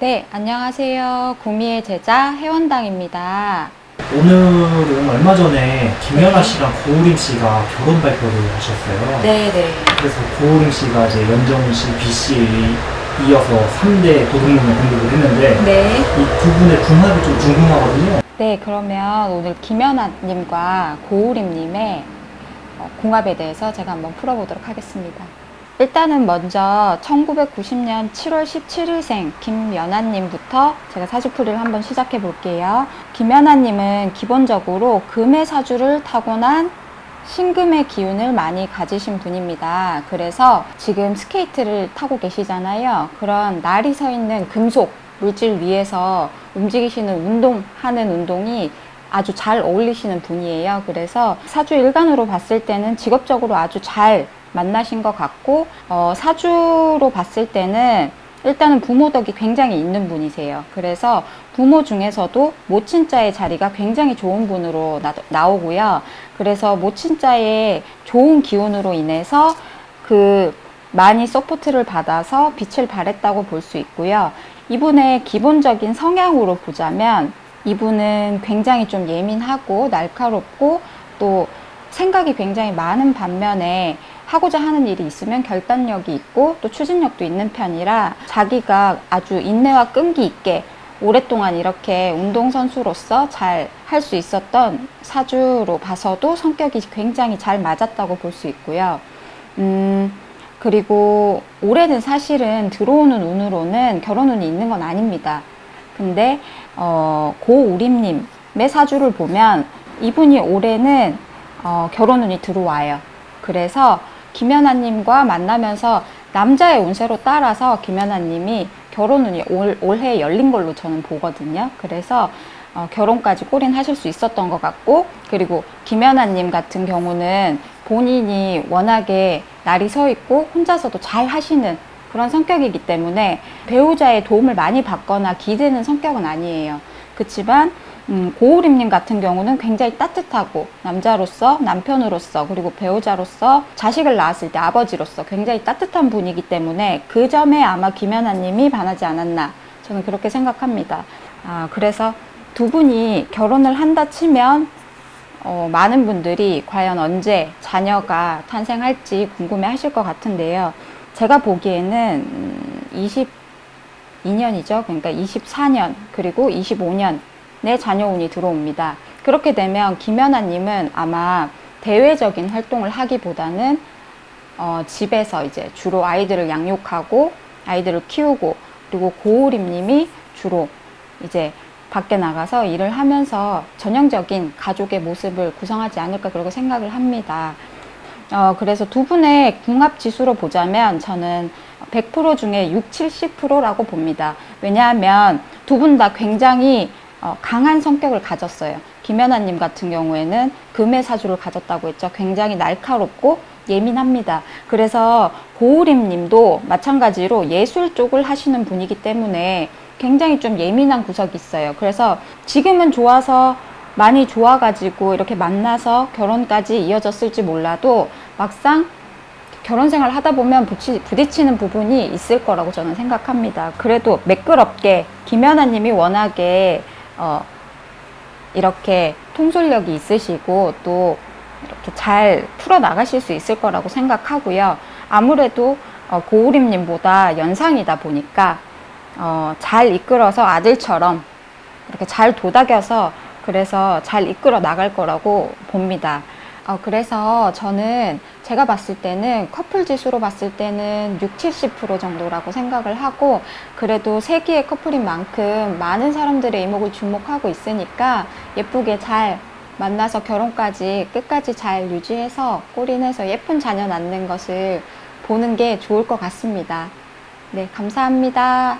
네, 안녕하세요. 구미의 제자 혜원당입니다. 오늘은 얼마 전에 김연아 씨랑 고우림 씨가 결혼 발표를 하셨어요. 네, 네. 그래서 고우림 씨가 이제 연정훈 씨, B 씨에 이어서 3대 도둑놈에 등극을 했는데 네. 이 두 분의 궁합이 좀 궁금하거든요. 네, 그러면 오늘 김연아님과 고우림님의 어, 궁합에 대해서 제가 한번 풀어보도록 하겠습니다. 일단은 먼저 1990년 7월 17일생 김연아님부터 제가 사주풀이를 한번 시작해 볼게요. 김연아님은 기본적으로 금의 사주를 타고난 신금의 기운을 많이 가지신 분입니다. 그래서 지금 스케이트를 타고 계시잖아요. 그런 날이 서 있는 금속 물질 위에서 움직이시는 운동 하는 운동이 아주 잘 어울리시는 분이에요. 그래서 사주 일간으로 봤을 때는 직업적으로 아주 잘 만나신 것 같고 어, 사주로 봤을 때는 일단은 부모 덕이 굉장히 있는 분이세요. 그래서 부모 중에서도 모친자의 자리가 굉장히 좋은 분으로 나, 나오고요. 그래서 모친자의 좋은 기운으로 인해서 그 많이 support를 받아서 빛을 발했다고 볼 수 있고요. 이분의 기본적인 성향으로 보자면 이분은 굉장히 좀 예민하고 날카롭고 또 생각이 굉장히 많은 반면에 하고자 하는 일이 있으면 결단력이 있고 또 추진력도 있는 편이라 자기가 아주 인내와 끈기 있게 오랫동안 이렇게 운동선수로서 잘 할 수 있었던 사주로 봐서도 성격이 굉장히 잘 맞았다고 볼 수 있고요. 음, 그리고 올해는 사실은 들어오는 운으로는 결혼 운이 있는 건 아닙니다. 근데 어, 고우림님의 사주를 보면 이분이 올해는 어, 결혼 운이 들어와요. 그래서 김연아님과 만나면서 남자의 운세로 따라서 김연아님이 결혼 운이 올, 올해 열린 걸로 저는 보거든요. 그래서 어, 결혼까지 꼬린하실 수 있었던 것 같고 그리고 김연아님 같은 경우는 본인이 워낙에 날이 서 있고 혼자서도 잘 하시는 그런 성격이기 때문에 배우자의 도움을 많이 받거나 기대는 성격은 아니에요. 그렇지만 음, 고우림님 같은 경우는 굉장히 따뜻하고 남자로서 남편으로서 그리고 배우자로서 자식을 낳았을 때 아버지로서 굉장히 따뜻한 분이기 때문에 그 점에 아마 김연아님이 반하지 않았나 저는 그렇게 생각합니다. 아, 그래서 두 분이 결혼을 한다 치면 어, 많은 분들이 과연 언제 자녀가 탄생할지 궁금해 하실 것 같은데요. 제가 보기에는 음, 22년이죠. 그러니까 24년 그리고 25년 내 자녀운이 들어옵니다. 그렇게 되면 김연아님은 아마 대외적인 활동을 하기보다는 어, 집에서 이제 주로 아이들을 양육하고 아이들을 키우고 그리고 고우림님이 주로 이제 밖에 나가서 일을 하면서 전형적인 가족의 모습을 구성하지 않을까 그렇게 생각을 합니다. 어, 그래서 두 분의 궁합 지수로 보자면 저는 100% 중에 6, 70%라고 봅니다. 왜냐하면 두 분 다 굉장히 어, 강한 성격을 가졌어요. 김연아님 같은 경우에는 금의 사주를 가졌다고 했죠. 굉장히 날카롭고 예민합니다. 그래서 고우림 님도 마찬가지로 예술 쪽을 하시는 분이기 때문에 굉장히 좀 예민한 구석이 있어요. 그래서 지금은 좋아서 많이 좋아가지고 이렇게 만나서 결혼까지 이어졌을지 몰라도 막상 결혼 생활 하다 보면 부치, 부딪히는 부분이 있을 거라고 저는 생각합니다. 그래도 매끄럽게 김연아 님이 워낙에 어, 이렇게 통솔력이 있으시고 또 이렇게 잘 풀어 나가실 수 있을 거라고 생각하고요. 아무래도 어, 고우림님보다 연상이다 보니까 어, 잘 이끌어서 아들처럼 이렇게 잘 도닥여서 그래서 잘 이끌어 나갈 거라고 봅니다. 어, 그래서 저는 제가 봤을 때는 커플 지수로 봤을 때는 6, 70% 정도라고 생각을 하고 그래도 세기의 커플인 만큼 많은 사람들의 이목을 주목하고 있으니까 예쁘게 잘 만나서 결혼까지 끝까지 잘 유지해서 꼬리내서 예쁜 자녀 낳는 것을 보는 게 좋을 것 같습니다. 네, 감사합니다.